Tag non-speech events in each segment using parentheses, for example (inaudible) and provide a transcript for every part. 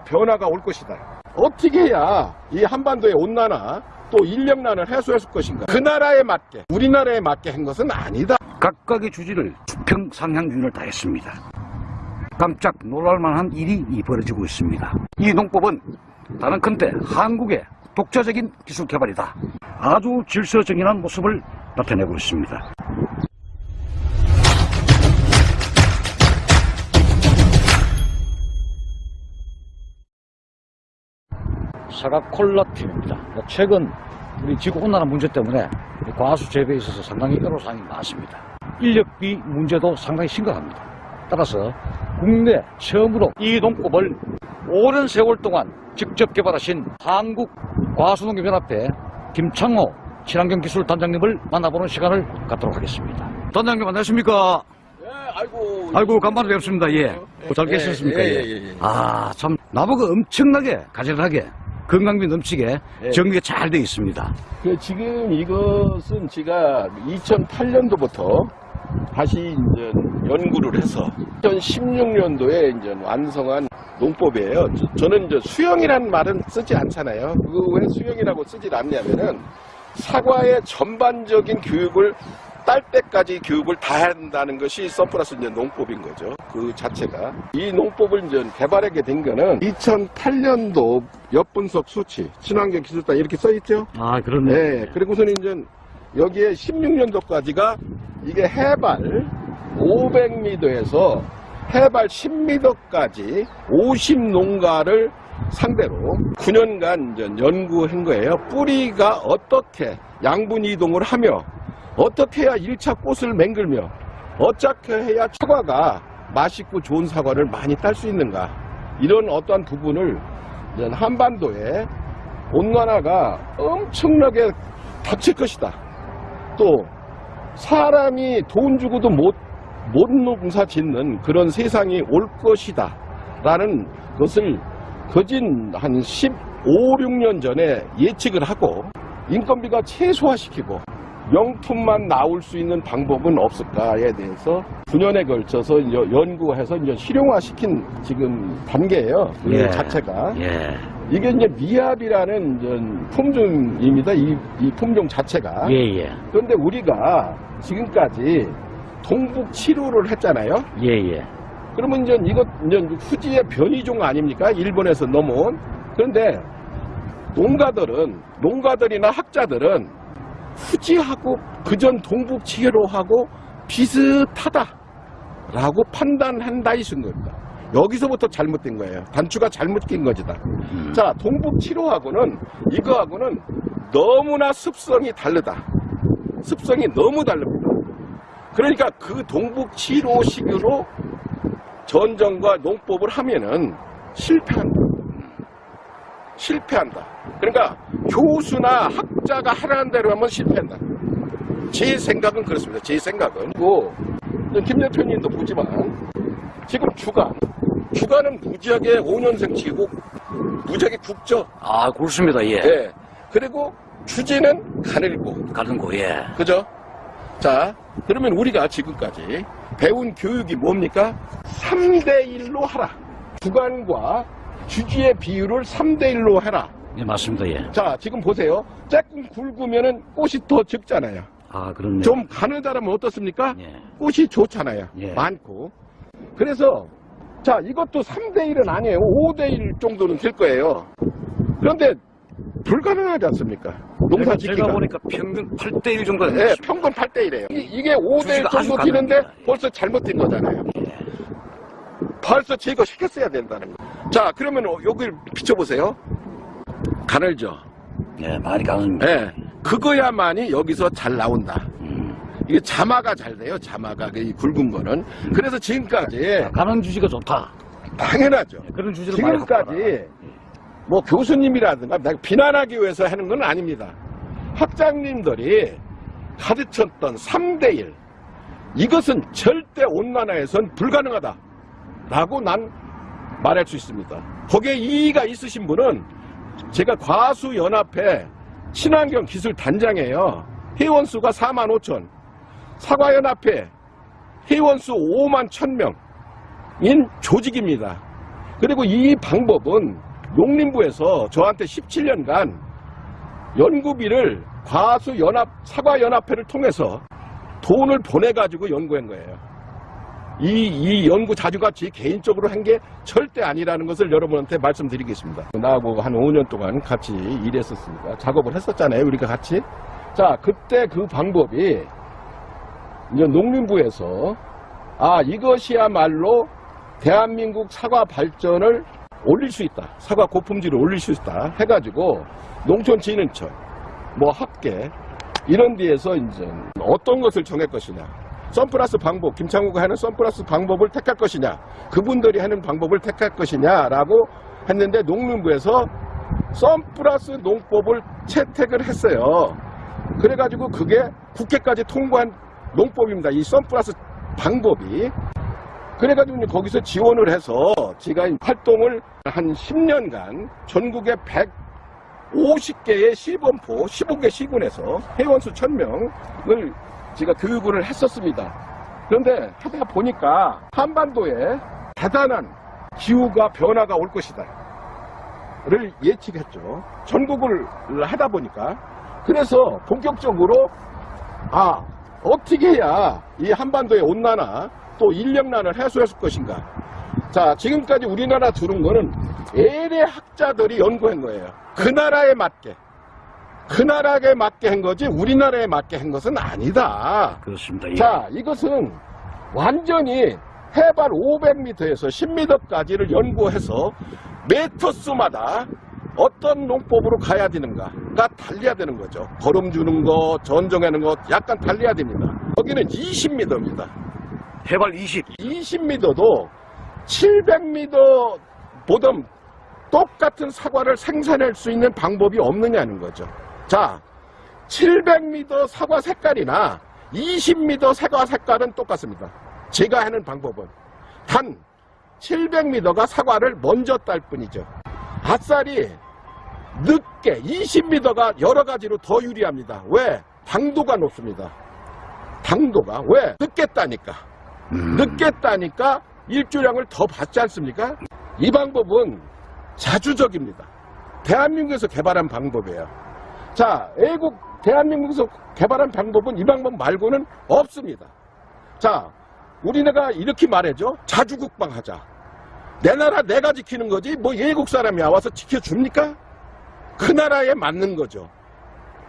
변화가 올 것이다. 어떻게 해야 이 한반도의 온난화 또 인력난을 해소할 것인가? 그 나라에 맞게 우리나라에 맞게 한 것은 아니다. 각각의 주지를 수평 상향균을 다했습니다. 깜짝 놀랄만한 일이 벌어지고 있습니다. 이 농법은 다른 큰데 한국의 독자적인 기술 개발이다. 아주 질서정연한 모습을 나타내고 있습니다. 사과 콜라 팀입니다. 최근 우리 지구 온난화 문제 때문에 과수 재배에 있어서 상당히 애로사항이 많습니다. 인력비 문제도 상당히 심각합니다. 따라서 국내 처음으로 이 농법을 오랜 세월 동안 직접 개발하신 한국과수농협연합회 김창호 친환경기술단장님을 만나보는 시간을 갖도록 하겠습니다. 단장님 안녕하십니까? 예, 아이고. 아이고 간만에 뵙습니다. 예. 잘 계셨습니까? 예, 예, 예, 예. 아, 참 나보고 엄청나게 가지런하게 건강미 넘치게 예. 정리가 잘돼 있습니다. 그 지금 이것은 제가 2008년도부터 다시 이제 연구를 해서 2016년도에 이제 완성한 농법이에요. 저, 는 이제 수영이라는 말은 쓰지 않잖아요. 그왜 수영이라고 쓰지 않냐면은 사과의 전반적인 교육을 딸 때까지 교육을 다 한다는 것이 선플러스 이제 농법인 거죠. 그 자체가. 이 농법을 이제 개발하게 된 거는 2008년도 엿분석 수치, 친환경 기술단 이렇게 써 있죠? 아, 그렇네. 네. 그리고서는 이제 여기에 16년도까지가 이게 해발 500m에서 해발 10m까지 50농가를 상대로 9년간 이제 연구한 거예요. 뿌리가 어떻게 양분 이동을 하며 어떻게 해야 1차 꽃을 맹글며 어떻게 해야 사과가 맛있고 좋은 사과를 많이 딸 수 있는가 이런 어떠한 부분을 한반도에 온난화가 엄청나게 닥칠 것이다. 또 사람이 돈 주고도 못, 못 농사 짓는 그런 세상이 올 것이다. 라는 것을 거진 한 15, 6년 전에 예측을 하고 인건비가 최소화시키고 명품만 나올 수 있는 방법은 없을까에 대해서 9년에 걸쳐서 연구해서 이제 실용화시킨 지금 단계예요. 그 예. 자체가. 예. 이게 이제 미합이라는 이제 품종입니다. 이, 이 품종 자체가. 예, 예. 그런데 우리가 지금까지 동북 치료를 했잖아요. 예, 예. 그러면 이제 이것 이제 후지의 변이종 아닙니까? 일본에서 넘어온. 그런데 농가들은 농가들이나 학자들은 후지하고 그전 동북 치료하고 비슷하다라고 판단한다 이쓴 겁니다. 여기서부터 잘못된 거예요. 단추가 잘못 낀 거지다. 음. 자, 동북 치료하고는 이거하고는 너무나 습성이 다르다. 습성이 너무 다릅니다. 그러니까 그 동북 치료식으로 전정과 농법을 하면은 실패한다. 실패한다. 그러니까 교수나 학자가 하라는 대로 하면 실패한다. 제 생각은 그렇습니다. 제 생각은. 그리고 김 대표 님도 보지만 지금 주간, 주간은 무지하게 5년생 치고 무지하게 굵죠. 아, 그렇습니다. 예. 예. 그리고 주제는 가늘고 가는 거, 예. 그죠? 자, 그러면 우리가 지금까지 배운 교육이 뭡니까? 3대1로 하라. 주간과 주지의 비율을 3대1로 해라. 예, 맞습니다. 예. 자, 지금 보세요. 조금 굵으면은 꽃이 더 적잖아요. 아, 그렇네. 좀 가느다라면 어떻습니까? 예. 꽃이 좋잖아요. 예. 많고. 그래서, 자, 이것도 3대1은 아니에요. 5대1 정도는 될 거예요. 그런데, 불가능하지 않습니까? 농사 제가, 짓기가. 제가 보니까 평균 8대1 정도 네. 평균 8대1이에요. 이게 5대1 주지가 아주 정도 뛰는데. 벌써 잘못된 거잖아요. 벌써 제거시켰어야 된다는 거. 자, 그러면 여기를 비춰보세요. 가늘죠? 예, 많이 가는데. 네. 그거야만이 여기서 잘 나온다. 음. 이게 자마가 잘 돼요, 자마가. 이 굵은 거는. 그래서 지금까지, 가는 주지가 좋다. 당연하죠. 예, 그런 주지를. 지금까지, 뭐 교수님이라든가 내가 비난하기 위해서 하는 건 아닙니다. 학장님들이 가르쳤던 3대1. 이것은 절대 온난화에선 불가능하다. 라고 난 말할 수 있습니다. 거기에 이의가 있으신 분은 제가 과수연합회 친환경 기술 단장이에요. 회원 수가 4만 5천. 사과연합회 회원 수 5만 1천 명인 조직입니다. 그리고 이 방법은 농림부에서 저한테 17년간 연구비를 과수연합, 사과연합회를 통해서 돈을 보내가지고 연구한 거예요. 이, 이 연구 자주같이 개인적으로 한 게 절대 아니라는 것을 여러분한테 말씀드리겠습니다. 나하고 한 5년 동안 같이 일했었으니까 작업을 했었잖아요. 우리가 같이. 자, 그때 그 방법이 이제 농림부에서 아, 이것이야말로 대한민국 사과 발전을 올릴 수 있다. 사과 고품질을 올릴 수 있다. 해가지고 농촌진흥청, 뭐 학계 이런 데에서 이제 어떤 것을 정할 것이냐. 선플러스 방법, 김창호가 하는 선플러스 방법을 택할 것이냐. 그분들이 하는 방법을 택할 것이냐라고 했는데 농림부에서 선플러스 농법을 채택을 했어요. 그래가지고 그게 국회까지 통과한 농법입니다. 이 선플러스 방법이. 그래가지고 거기서 지원을 해서 제가 활동을 한 10년간 전국에 150개의 시범포 15개 시군에서 회원수 1000명을 제가 교육을 했었습니다. 그런데 하다 보니까 한반도에 대단한 기후가 변화가 올 것이다. 를 예측했죠. 전국을 하다 보니까. 그래서 본격적으로 아 어떻게 해야 이 한반도의 온난화 또 인력난을 해소할 것인가. 자 지금까지 우리나라 들은 거는 LA 학자들이 연구한 거예요. 그 나라에 맞게. 그 나라에 맞게 한 거지 우리나라에 맞게 한 것은 아니다. 그렇습니다. 예. 자, 이것은 완전히 해발 500m에서 10m까지를 연구해서 메터스마다 어떤 농법으로 가야 되는가가 달려야 되는 거죠. 걸음 주는 거, 전정하는 거 약간 달려야 됩니다. 여기는 20m입니다. 해발 20. 20m도 700m 보다 똑같은 사과를 생산할 수 있는 방법이 없느냐는 거죠. 자, 700m 사과 색깔이나 20m 사과 색깔은 똑같습니다. 제가 하는 방법은 단 700m가 사과를 먼저 딸 뿐이죠. 밭살이 늦게 20m가 여러 가지로 더 유리합니다. 왜? 당도가 높습니다. 당도가 왜? 늦게 따니까. 음. 늦게 따니까 일조량을 더 받지 않습니까? 이 방법은 자주적입니다. 대한민국에서 개발한 방법이에요. 자, 애국 대한민국에서 개발한 방법은 이 방법 말고는 없습니다. 자, 우리나라가 이렇게 말해죠. 자주국방하자. 내 나라 내가 지키는 거지 뭐 외국 사람이 와서 지켜줍니까? 그 나라에 맞는 거죠.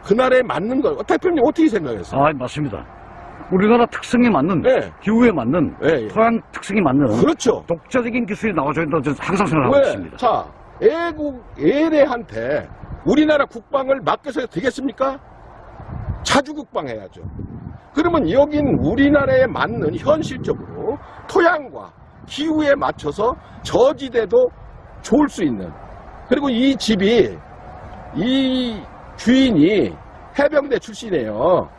그 나라에 맞는 거. 대표님 어떻게 생각하세요? 아, 맞습니다. 우리나라 특성에 맞는, 네. 기후에 맞는, 예, 예. 토양 특성에 맞는 그렇죠. 독자적인 기술이 나와줘야 된다고 저는 항상 생각하고 왜? 있습니다. 자, 애국, 애래한테 우리나라 국방을 맡겨서 되겠습니까? 자주국방해야죠. 그러면 여긴 우리나라에 맞는 현실적으로 토양과 기후에 맞춰서 저지대도 좋을 수 있는 그리고 이 집이 이 주인이 해병대 출신이에요.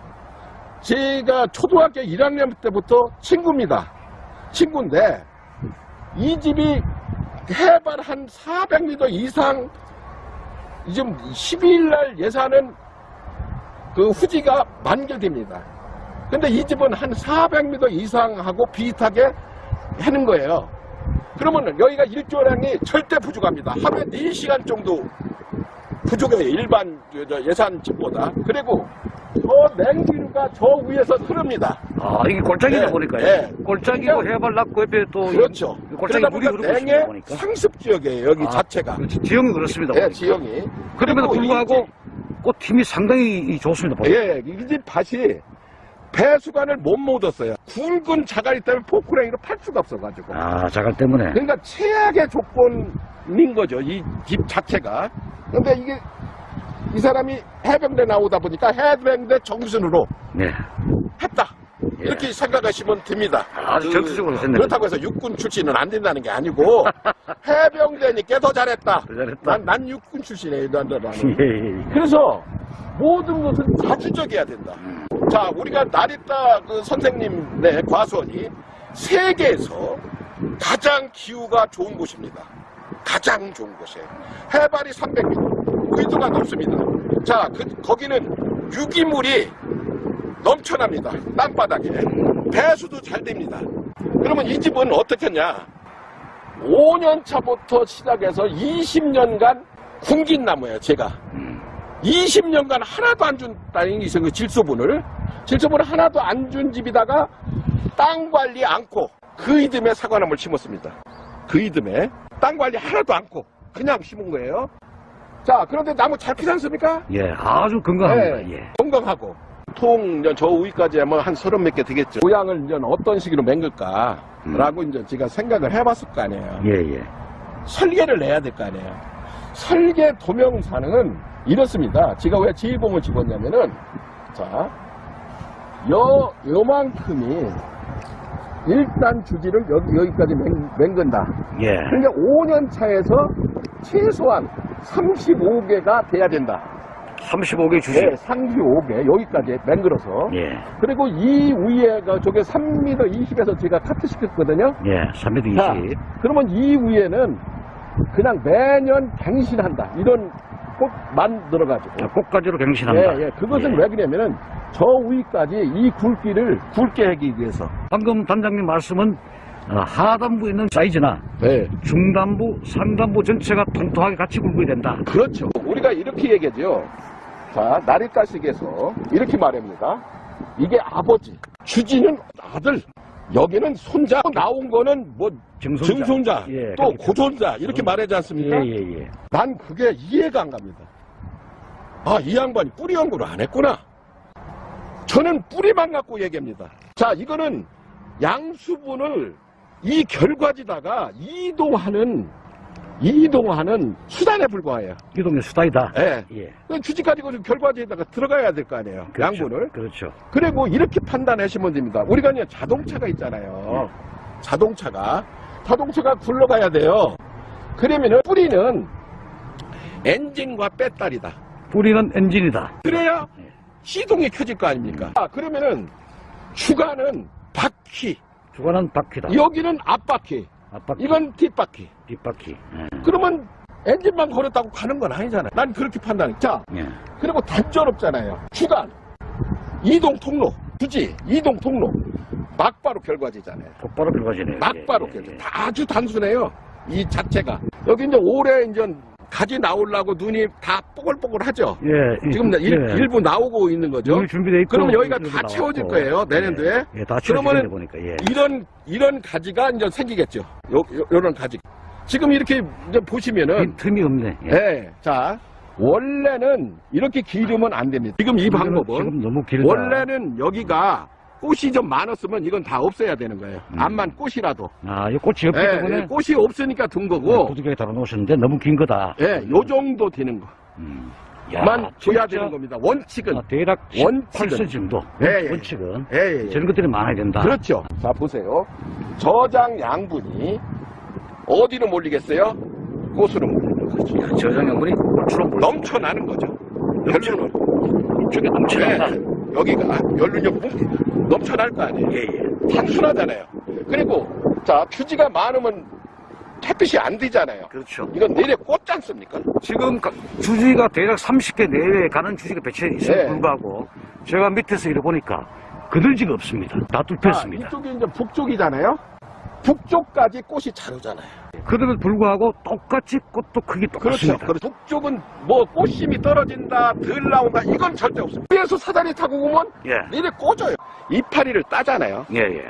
제가 초등학교 1학년 때부터 친구입니다. 친구인데 이 집이 해발 한 400m 이상 지금 12일 날 예산은 그 후지가 만개됩니다. 근데 이 집은 한 400m 이상하고 비슷하게 하는 거예요. 그러면 여기가 일조량이 절대 부족합니다. 하루에 4시간 정도 부족해요. 일반 저 예산 집보다. 그리고 저 냉기류가 저 위에서 흐릅니다. 아, 이게 골짜기다 네, 보니까요. 네. 골짜기고 그러니까- 해발 낮고 옆에 또 그렇죠. 이 골짜기 물이 흐르고 냉의 보니까. 상습 지역이에요. 여기 아, 자체가. 그렇지. 지형이 그렇습니다. 예, 보니까. 지형이. 그럼에도 불구하고 꽃 힘이 상당히 이 좋습니다. 보니까. 예, 이집 밭이 배수관을 못 묻었어요. 굵은 자갈이 때문에 포크레인으로 팔 수가 없어가지고. 아, 자갈 때문에. 그러니까 최악의 조건인 거죠. 이 집 자체가. 근데 이게 이 사람이 해병대 나오다 보니까 해병대 정신으로 네. 했다. 예. 이렇게 생각하시면 됩니다. 아주 전투적으로 했네요. 그렇다고 해서 육군 출신은 안 된다는 게 아니고 (laughs) 해병대니까 더 잘했다. 더 잘했다. 난, 난 육군 출신이에요. 난, 난. 예, 예, 예. 그래서 모든 것은 자주적이어야 된다. 자, 우리가 나리따 그 선생님의 과수원이 세계에서 가장 기후가 좋은 곳입니다. 가장 좋은 곳이에요. 해발이 300m, 위도가 높습니다. 자, 그, 거기는 유기물이 넘쳐납니다. 땅바닥에. 배수도 잘 됩니다. 그러면 이 집은 어떻겠냐? 5년 차부터 시작해서 20년간 굶긴 나무예요, 제가. 음. 20년간 하나도 안 준다는 게 있어요, 그 질소분을. 질소분을 하나도 안 준 집에다가 땅 관리 않고 그 이듬해 사과나무를 심었습니다. 그 이듬해 땅 관리 하나도 않고 그냥 심은 거예요. 자, 그런데 나무 잘 크지 않습니까? 예, 아주 건강합니다. 네. 예. 건강하고 통 이제 저 위까지 하면 한 서른 몇 개 되겠죠. 모양을 이제 어떤 식으로 맹글까라고 이제 제가 생각을 해봤을 거 아니에요. 예, 예. 설계를 내야 될 거 아니에요. 설계 도명사는 이렇습니다. 제가 왜 지휘봉을 집었냐면은 자, 요 요만큼이 일단 주지를 여기 여기까지 맹, 맹근다. 예. 그러니까 5년 차에서 최소한 35개가 돼야 된다. 35개 주식. 네, 35개 여기까지 맹글어서 예. 그리고 이 위에가 저게 3m 20에서 제가 카트 시켰거든요. 예. 3m 자, 20. 그러면 이 위에는 그냥 매년 갱신한다. 이런 꽃 만 들어가지고. 자, 꽃가지로 갱신한다. 예, 예. 그것은 예. 왜 그러냐면은 저 위까지 이 굵기를 굵게 하기 위해서. 방금 단장님 말씀은 어, 하단부에 있는 사이즈나 네. 중단부, 상단부 전체가 통통하게 같이 굵어야 된다. 그렇죠. 우리가 이렇게 얘기하죠. 자, 나리가식에서 이렇게 말합니다. 이게 아버지, 주지는 아들, 여기는 손자, 나온 거는 뭐 증손자. 증손자, 예, 또 고손자 이렇게 말하지 예, 않습니까? 예, 예. 난 그게 이해가 안 갑니다. 아, 이 양반이 뿌리 연구를 안 했구나. 저는 뿌리만 갖고 얘기합니다. 자, 이거는 양수분을 이 결과지다가 이동하는, 이동하는 수단에 불과해요. 이동의 수다이다. 예. 예. 그 주지 가지고 좀 결과지에다가 들어가야 될 거 아니에요. 그렇죠. 양분을. 그렇죠. 그리고 이렇게 판단하시면 됩니다. 우리가 이제 자동차가 있잖아요. 자동차가. 자동차가 굴러가야 돼요. 그러면은 뿌리는 엔진과 배터리다. 뿌리는 엔진이다. 그래야 예. 시동이 켜질 거 아닙니까? 아, 그러면은 주가는 바퀴, 주관은 바퀴다. 여기는 앞바퀴, 앞바퀴, 이건 뒷바퀴. 뒷바퀴. 예. 그러면 엔진만 걸었다고 가는 건 아니잖아요. 난 그렇게 판단해. 자, 예. 그리고 단전없잖아요. 주간, 이동 통로, 주지, 이동 통로. 막바로 결과지잖아요. 곧바로 들어가지네요. 막바로 예, 결과. 예, 예. 다 아주 단순해요. 이 자체가. 여기 이제 올해 이제 가지 나오려고 눈이 다 뽀글뽀글하죠. 예, 이- 지금 일, 예. 일부 나오고 있는 거죠. 준비돼 있고. 그러면 여기가 다 나왔고. 채워질 거예요, 내년도에. 예, 예, 다 그러면은 보니까 예. 이런 이런 가지가 이제 생기겠죠. 요, 요, 요런 가지. 지금 이렇게 이제 보시면은 빈 틈이 없네. 예. 네. 자, 원래는 이렇게 기르면 안 됩니다. 지금 이 방법은 지금 너무 길다. 원래는 여기가 꽃이 좀 많았으면 이건 다 없애야 되는 거예요. 음. 암만 꽃이라도. 아, 이 꽃이 없기 예, 때문에 예, 꽃이 없으니까 둔 거고, 부득이하게 달아놓으셨는데 너무 긴 거다. 예, 요 정도 되는 음. 것만 줘야 진짜, 되는 겁니다. 원칙은. 아, 대략 원칙은. 18cm 정도. 예, 예. 원칙은. 예, 예, 예. 저런 것들이 많아야 된다. 그렇죠. 자, 보세요. 저장 양분이 어디로 몰리겠어요? 꽃으로 몰리는 거죠. 저장형물이 꽃으로 몰 넘쳐나는 거죠. 결론은. 이쪽에 넘쳐난다. 네, 여기가 연륜이 뭉- 넘쳐날 거 아니에요. 예, 예. 단순하잖아요. 그리고 자 주지가 많으면 햇빛이 안 되잖아요. 그렇죠. 이건 내려 꽂지 않습니까? 지금 가- 주지가 대략 30개 내외에 가는 주지가 배치해 있음에 네. 불구하고 제가 밑에서 이래 보니까 그늘지가 없습니다. 다 뚫혔습니다. 아, 이쪽이 이제 북쪽이잖아요. 북쪽까지 꽃이 잘 오잖아요. 그럼에도 불구하고 똑같이 꽃도 크기 그렇죠. 똑같습니다. 그렇죠. 북쪽은 뭐 꽃심이 떨어진다, 덜 나온다, 이건 절대 없습니다. 위에서 사다리 타고 오면 예. 내려 꽂아요. 이파리를 따잖아요. 예, 예.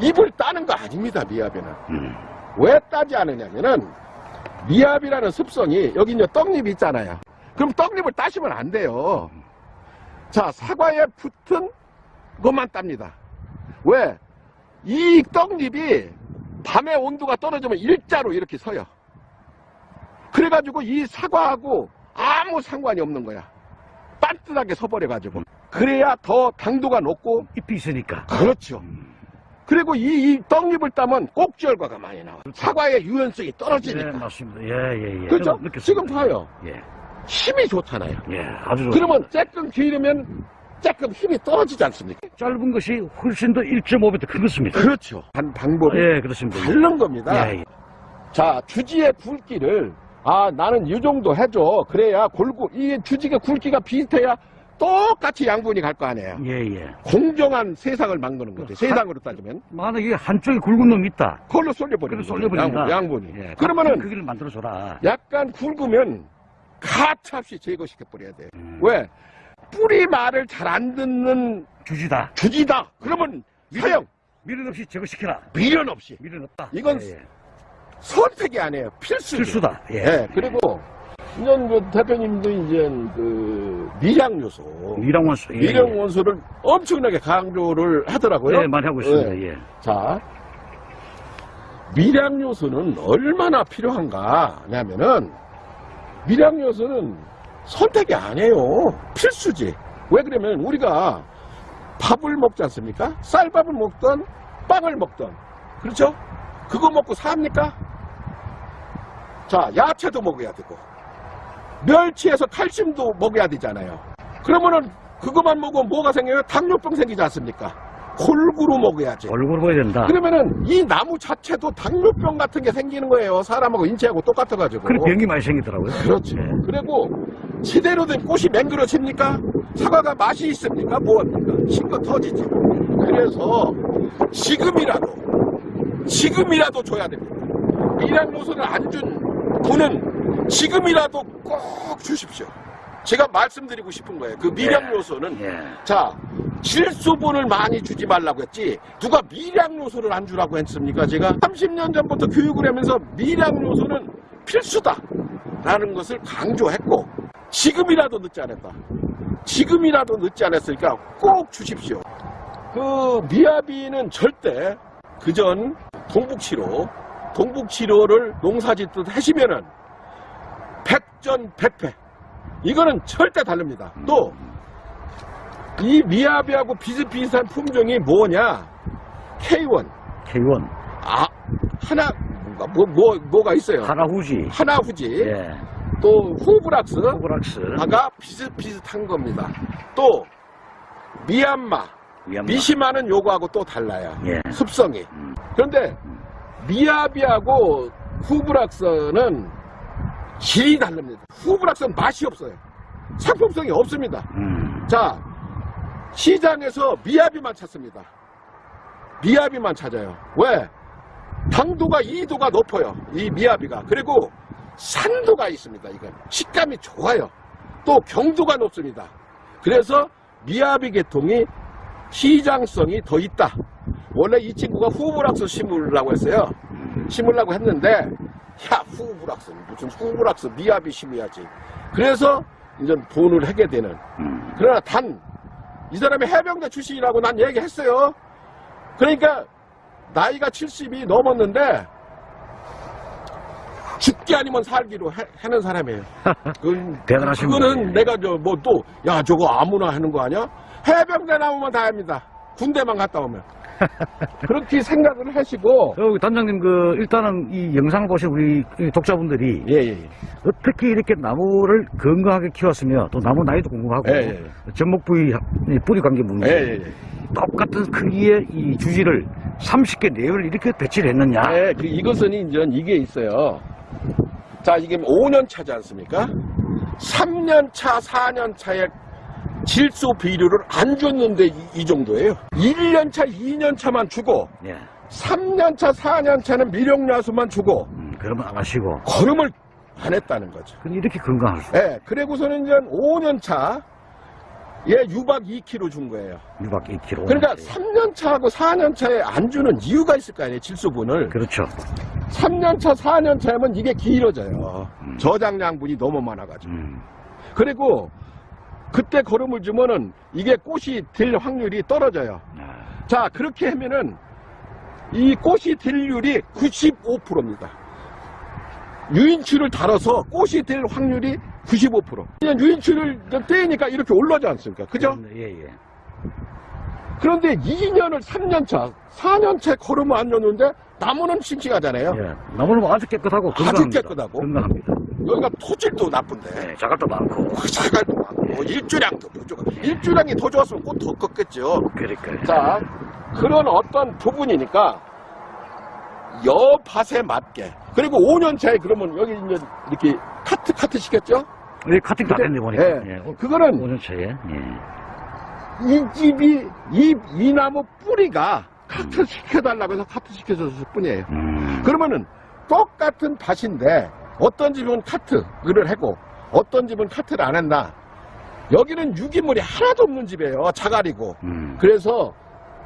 잎을 따는 거 아닙니다, 미야비는. 음. 왜 따지 않느냐면은 미압이라는 습성이 여기 이제 떡잎이 있잖아요. 그럼 떡잎을 따시면 안 돼요. 자 사과에 붙은 것만 땁니다. 왜? 이 떡잎이 밤에 온도가 떨어지면 일자로 이렇게 서요. 그래가지고 이 사과하고 아무 상관이 없는 거야. 반듯하게 서버려가지고. 그래야 더 당도가 높고 잎이 있으니까. 그렇죠. 그리고 이, 이 떡잎을 따면 꼭지혈과가 많이 나와요. 사과의 유연성이 예, 떨어지니까. 맞습니다. 예, 예, 예. 그렇죠? 지금 봐요. 예. 힘이 좋잖아요. 예, 아주 좋 그러면 조금 기르면 조금 힘이 떨어지지 않습니까? 짧은 것이 훨씬 더 1.5배 더 큰 것입니다. 그렇죠. 한 방법이 예, 그렇습니다. 다른 겁니다. 예, 예. 자, 주지의 굵기를 아 나는 이 정도 해줘. 그래야 골고 이 주지의 굵기가 비슷해야 똑같이 양분이 갈 거 아니에요. 예, 예. 공정한 세상을 만드는 거죠. 세상으로 따지면. 만약에 한쪽에 굵은 놈이 있다. 그걸로 쏠려버리는 그걸 거예요. 쏠려버린다. 양, 분 이 예, 그러면은 크기를 만들어줘라. 약간 굵으면 가차없이 제거시켜버려야 돼. 음. 왜? 뿌리 말을 잘 안 듣는 주지다. 주지다. 그러면 사형 미련 없이 제거시켜라. 미련 없이 미련 없다. 이건 예, 예. 선택이 아니에요. 필수. 필수다. 예. 예. 그리고 이제 그 대표님도 이제 그 미량 요소, 미량 원수. 예, 미량 예. 원소를 엄청나게 강조를 하더라고요. 예, 많이 하고 있습니다. 예. 자, 미량 요소는 얼마나 필요한가 하냐면은 미량 요소는 선택이 아니에요. 필수지. 왜 그러면 우리가 밥을 먹지 않습니까? 쌀밥을 먹던 빵을 먹던 그렇죠? 그거 먹고 삽니까? 자, 야채도 먹어야 되고 멸치에서 칼슘도 먹어야 되잖아요. 그러면은 그것만 먹으면 뭐가 생겨요? 당뇨병 생기지 않습니까? 골고루 먹어야지. 얼굴 보여야 된다. 그러면은 이 나무 자체도 당뇨병 같은 게 생기는 거예요. 사람하고 인체하고 똑같아가지고. 그래 병이 많이 생기더라고요. 그렇죠. 예. 그리고 제대로 된 꽃이 맹그러집니까? 사과가 맛이 있습니까? 뭐합니까? 신거 터지지. 그래서 지금이라도 지금이라도 줘야 됩니다. 미량 요소를 안준 분은 지금이라도 꼭 주십시오. 제가 말씀드리고 싶은 거예요. 그 미량 요소는 예. 자, 질소분을 많이 주지 말라고 했지, 누가 미량 요소를 안 주라고 했습니까? 제가 30년 전부터 교육을 하면서 미량 요소는 필수다. 라는 것을 강조했고, 지금이라도 늦지 않았다. 지금이라도 늦지 않았으니까 꼭 주십시오. 그 미아비는 절대 그전 동북치료, 동북치료를 농사짓듯 하시면은 백전백패. 이거는 절대 다릅니다. 또, 이 미야비하고 비슷비슷한 품종이 뭐냐? K1. K1 아, 하나, 뭐, 뭐, 뭐가 있어요? 하나후지. 하나후지. 예. 또, 후브락스. 호브락스. 아가 비슷비슷한 겁니다. 또, 미얀마. 미얀마. 미시마는 요거하고 또 달라요. 예. 습성이. 음. 그런데, 미야비하고 후브락스는 질이 다릅니다. 후브락스는 맛이 없어요. 상품성이 없습니다. 음. 자, 시장에서 미야비만 찾습니다. 미야비만 찾아요. 왜? 당도가 2도가 높아요. 이 미야비가. 그리고 산도가 있습니다. 이건 식감이 좋아요. 또 경도가 높습니다. 그래서 미야비 계통이 시장성이 더 있다. 원래 이 친구가 후브락스 심으려고 했어요. 심으려고 했는데 야 후브락스 무슨 후브락스 미야비 심어야지. 그래서 이제 돈을 하게 되는 음. 그러나 단, 이 사람이 해병대 출신이라고 난 얘기했어요. 그러니까, 나이가 70이 넘었는데, 죽기 아니면 살기로 해, 하는 사람이에요. (laughs) 그건, 대단하신 그거는 분이에요. 내가 저, 뭐 또, 야, 저거 아무나 하는 거 아니야? 해병대 나오면 다 합니다. 군대만 갔다 오면. (laughs) 그렇게 생각을 하시고, 어, 단장님, 그, 일단은 이 영상을 보신 우리 이 독자분들이 예, 예, 예. 어떻게 이렇게 나무를 건강하게 키웠으며 또 나무 나이도 궁금하고 예, 예, 전목 부위, 이 뿌리 관계 문제 예, 예, 예. 똑같은 크기의 이 주지를 30개 내외를 이렇게 배치를 했느냐 네, 그 이것은 이제 이게 있어요. 자, 이게 5년 차지 않습니까? 3년 차, 4년 차에 질소 비료를 안 줬는데 이, 이 정도예요. 1년 차, 2년 차만 주고 예. 3년 차, 4년 차는 미령야수만 주고 음, 그러면 안 하시고 걸음을 안 했다는 거죠. 그럼 이렇게 건강할 수 예, 그리고서는 이제 5년 차, 예, 유박 2kg 준 거예요. 유박 2kg 그러니까 3년 차하고 4년 차에 안 주는 이유가 있을 거 아니에요, 질소분을. 그렇죠 3년 차, 4년 차면 이게 길어져요. 음. 저장량분이 너무 많아가지고. 음, 그리고 그때 거름을 주면은 이게 꽃이 될 확률이 떨어져요. 아, 자, 그렇게 하면은 이 꽃이 될 확률이 95%입니다. 유인추를 달아서 꽃이 될 확률이 95%. 그냥 유인추를 떼니까 이렇게 올라지 않습니까? 그죠? 예, 예. 그런데 2년을 3년차, 4년차에 거름을 안 줬는데 나무는 싱싱하잖아요. 예. 나무는 아주 깨끗하고 아주 건강합니다 깨끗하고. 건강합니다 여기가 토질도 나쁜데. 예, 자갈도 많고 자갈도 많고 일주량도 부족하 일주량이 더 좋았으면 꽃 더 컸겠죠. 그러니까 자 그런 어떤 부분이니까 여밭에 맞게 그리고 5년 차에 그러면 여기 이제 이렇게 카트 카트 시켰죠. 이 카팅 다 됐네 보니까. 예. 예. 오- 그거는 5년 차에. 예. 이 집이 이, 이 나무 뿌리가 카트 시켜달라고 해서 카트 시켜줬을 뿐이에요. 음. 그러면은 똑같은 밭인데 어떤 집은 카트를 하고 어떤 집은 카트를 안 했나 여기는 유기물이 하나도 없는 집이에요 자갈이고 음. 그래서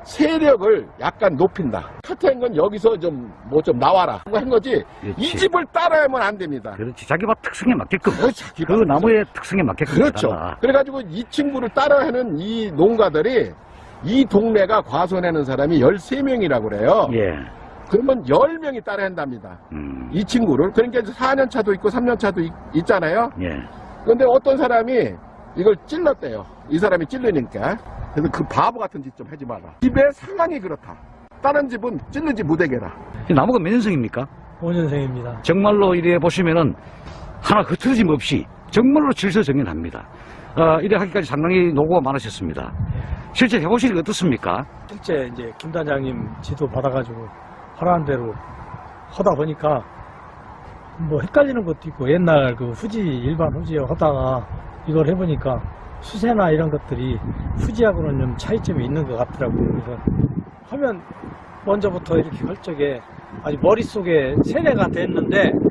세력을 약간 높인다 카트한 건 여기서 좀 뭐좀 나와라 하고 한 거지 이 그렇지. 집을 따라하면 안 됩니다 그렇지. 자기 밭 특성에 맞게끔. 어, 자기 그 나무의 특성에 맞게끔. 그렇죠 해달라. 그래가지고 이 친구를 따라하는 이 농가들이 이 동네가 과손하는 사람이 13명이라고 그래요 예. 그러면 10명이 따라 한답니다 음. 이 친구를 그러니까 이제 4년 차도 있고 3년 차도 있, 잖아요 예. 근데 어떤 사람이 이걸 찔렀대요. 이 사람이 찔르니까. 그래서 그 바보 같은 짓 좀 하지 마라. 집의 상황이 그렇다. 다른 집은 찔르지 못하게라. 이 나무가 몇 년생입니까? 5년생입니다. 정말로 이래 보시면은 하나 흐트러짐 없이 정말로 질서정연합니다. 어, 이래 하기까지 상당히 노고가 많으셨습니다. 실제 해보시니까 어떻습니까? 실제 이제 김 단장님 지도 받아가지고 하라는 대로 하다 보니까 뭐 헷갈리는 것도 있고 옛날 그 후지 일반 후지 하다가 이걸 해보니까 수세나 이런 것들이 후지하고는 좀 차이점이 있는 것 같더라고요. 그래서 하면 먼저부터 이렇게 할 적에 아직 머릿속에 세뇌가 됐는데 뭐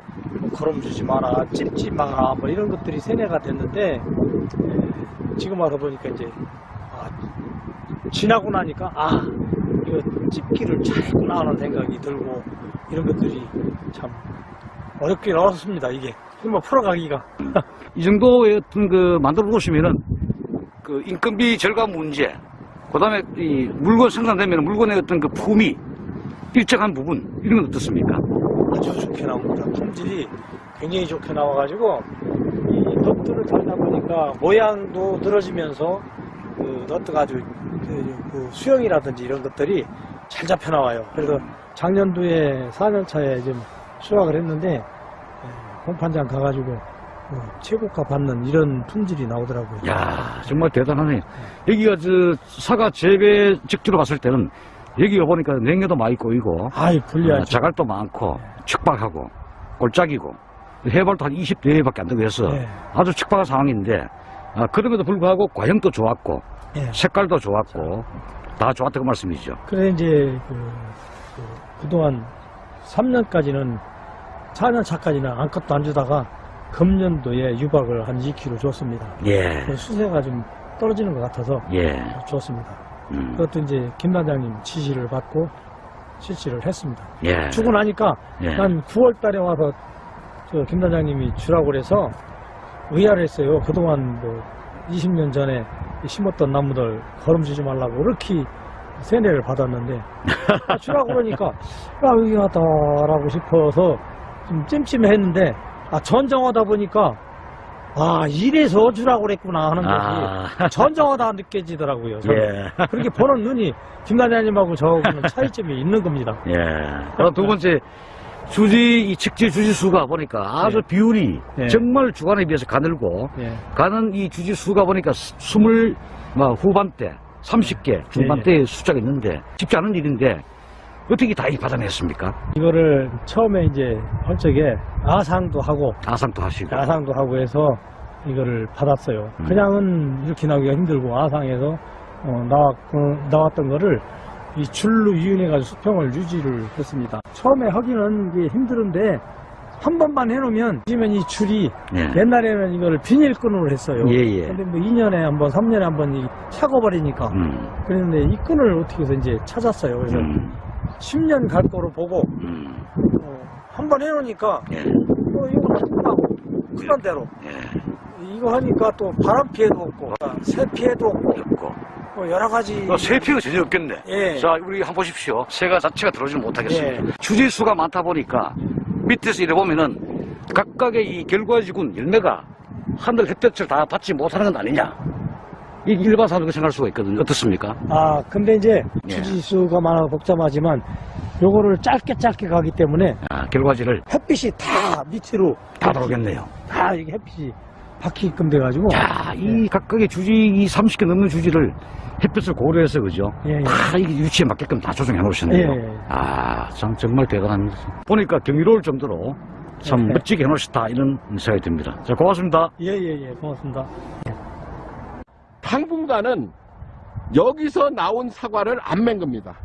걸음주지 마라, 찝지 마라 뭐 이런 것들이 세뇌가 됐는데 에, 지금 와서 보니까 이제 아, 지나고 나니까 아 이거 찝기를 잘했구나 하는 생각이 들고 이런 것들이 참 어렵긴 어렵습니다 이게 한번 풀어가기가 (laughs) 이 정도의 어떤 그 만들어 보시면은 그 인건비 절감 문제, 그 다음에 이 물건 생산되면 물건의 어떤 그 품위, 일정한 부분, 이런 건 어떻습니까? 아주 좋게 나옵니다 품질이 굉장히 좋게 나와가지고 이 너트를 달다 보니까 모양도 늘어지면서 그 너트가 아주 그, 그 수영이라든지 이런 것들이 잘 잡혀 나와요 그래서 작년도에 4년차에 좀 수확을 했는데 에, 공판장 가가지고 그 최고가 받는 이런 품질이 나오더라고요. 야 정말 대단하네. 여기가 저 사과 재배 직지로 봤을 때는 여기가 보니까 냉해도 많이 꼬이고, 아이 어, 불리하죠. 자갈도 많고, 척박하고, 골짜기고, 해발도 한 20대밖에 안 되고 해서 예, 아주 척박한 상황인데, 아, 그럼에도 불구하고 과형도 좋았고, 예. 색깔도 좋았고, 다 좋았다고 말씀이죠. 그래 이제 그, 그, 동안 3년까지는 4년 차까지는 아무것도 안 주다가 금년도에 유박을 한 2kg 줬습니다. 예, 그 수세가 좀 떨어지는 것 같아서 예. 줬습니다. 음, 그것도 이제 김 단장님 지시를 받고 실시를 했습니다. 예. 주고 나니까 예. 난 9월 달에 와서 저 김 단장님이 주라고 그래서 의아를 했어요. 그동안 뭐 20년 전에 심었던 나무들 걸음지지 말라고 이렇게 세뇌를 받았는데 아, 주라고 그러니까 야 여기 하다라고 싶어서 좀 찜찜했는데 아 전정하다 보니까 아 이래서 주라고 그랬구나 하는 것이 아, 전정하다 느껴지더라고요. 예. 그렇게 보는 눈이 김 단장님하고 저하고는 (laughs) 차이점이 있는 겁니다. 예. 그리고 두 번째, 주지, 이 직지 주지 수가 보니까 아주 예. 비율이 예. 정말 주간에 비해서 가늘고, 예. 가는 이 주지 수가 보니까 스- 스물, 뭐, 후반대, 30개, 중반대의 숫자가 있는데, 쉽지 않은 일인데, 어떻게 다 이 받아냈습니까? 이거를 처음에 이제 할 적에 아상도 하고 아상도 하시고. 아상도 하고 해서 이거를 받았어요. 음. 그냥은 이렇게 나오기가 힘들고 아상에서 어, 나왔, 나왔던 거를 이 줄로 이용해가지고 수평을 유지를 했습니다. 처음에 하기는 이게 힘들은데 한 번만 해놓으면 지면 이 줄이 예. 옛날에는 이걸 비닐끈으로 했어요. 예, 예. 근데 뭐 2년에 한 번, 3년에 한 번 차고 버리니까 음, 그랬는데 이 끈을 어떻게 해서 이제 찾았어요. 그래서 음, 10년 갈 거로 보고 음, 어, 한번 해놓으니까 예, 어, 이거 끝나고 끝난 대로 예. 이거 하니까 또 바람 피해도 없고 새 피해도 없고 없고. 뭐 여러 가지 어, 세피가 전혀 없겠네. 예. 자, 우리 한번 보십시오. 새가 자체가 들어오지 못하겠습니다. 예. 주지수가 많다 보니까 밑에서 이래 보면은 각각의 이 결과지군 열매가 하늘 햇볕을 다 받지 못하는 건 아니냐. 이 일반 사람도 생각할 수가 있거든요. 어떻습니까? 아 근데 이제 예. 주지수가 많아 복잡하지만 요거를 짧게 짧게 가기 때문에 아, 결과지를 햇빛이 다 밑으로 다 들어오겠네요. 다 이게 햇빛이 박히게끔 돼가지고 자, 이 각각의 주지, 이 30개 넘는 주지를 햇볕을 고려해서, 그죠? 예, 예. 다 이게 위치에 맞게끔 다 조정해 놓으셨네요. 예, 예. 아, 참, 정말 대단합니다. 보니까 경이로울 정도로 참 네. 멋지게 해놓으셨다 이런 생각이 듭니다. 자 고맙습니다. 예 예 예 고맙습니다. 당분간은 여기서 나온 사과를 안 맨 겁니다.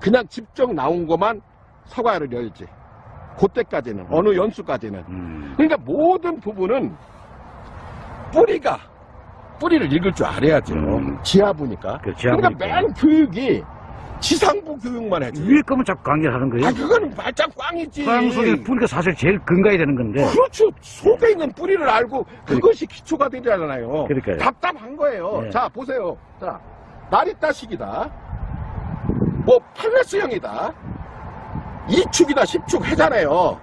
그냥 직접 나온 것만 사과를 열지. 그때까지는 어느 연수까지는. 음, 그러니까 모든 부분은 뿌리가 뿌리를 읽을 줄 알아야죠. 음. 지하부니까. 그. 그러니까 맨 교육이 지상부 교육만 해지. 위에 거면 자꾸 강의를 하는 거예요. 아 그건 말짱 꽝이지. 땅 속에 뿌리가 사실 제일 근거해야 되는 건데 그렇죠. 속에 있는 뿌리를 알고 그것이 기초가 되잖아요. 그러니까요. 답답한 거예요. 네. 자 보세요. 자 나리따식이다. 뭐 팔레스형이다. 2축이다 10축 해잖아요.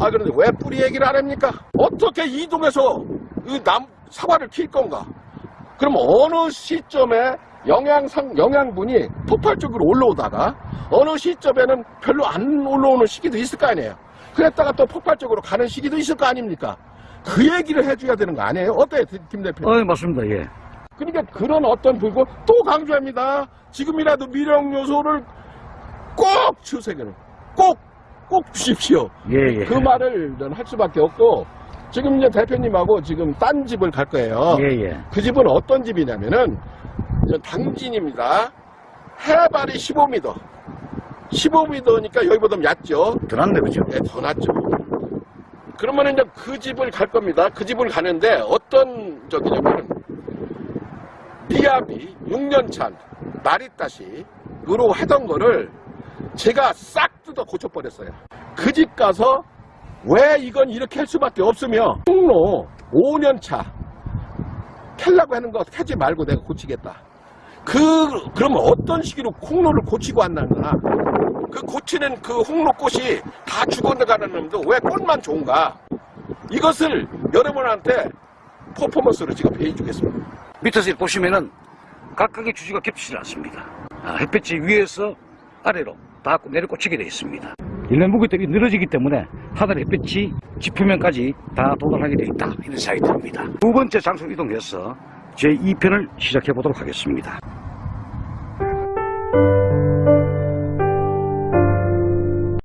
아 그런데 왜 뿌리 얘기를 안 합니까? 어떻게 이동해서 이 남 사과를 킬 건가? 그럼 어느 시점에 영양상 영양분이 폭발적으로 올라오다가 어느 시점에는 별로 안 올라오는 시기도 있을 거 아니에요. 그랬다가 또 폭발적으로 가는 시기도 있을 거 아닙니까? 그 얘기를 해줘야 되는 거 아니에요? 어때요, 김 대표? 어 맞습니다. 예. 그러니까 그런 어떤 불고 또 강조합니다. 지금이라도 미령 요소를 꼭 주세요. 꼭, 꼭 주십시오. 예, 예. 그 말을 전할 수밖에 없고 지금 이제 대표님하고 지금 딴 집을 갈 거예요. 예, 예. 그 집은 어떤 집이냐면은 저 당진입니다. 해발이 15m. 15m니까 여기보다 얕죠. 더 낫네, 그죠? 네, 더 낫죠. 그러면 이제 그 집을 갈 겁니다. 그 집을 가는데 어떤 저기냐면 비압이 6년차 나리따시으로 하던 거를 제가 싹 뜯어 고쳐버렸어요. 그 집 가서 왜 이건 이렇게 할 수밖에 없으며 홍로 5년차 캘라고 하는 거 하지 말고 내가 고치겠다. 그 그러면 어떤 시기로 콩로를 고치고 왔는가? 그 고치는 그 홍로꽃이 다 죽어나가는 놈도 왜 꽃만 좋은가? 이것을 여러분한테 퍼포먼스로 제가 배워주겠습니다. 밑에서 보시면은 각각의 주지가 겹치지 않습니다. 아, 햇볕이 위에서 아래로 닿고 내려 꽂히게 되어 있습니다. 일면 무게들이 늘어지기 때문에 하늘 햇볕이 지표면까지 다 도달하게 되어 있다. 이런 생각이 듭니다. 두 번째 장소로 이동해서 제 2편을 시작해 보도록 하겠습니다.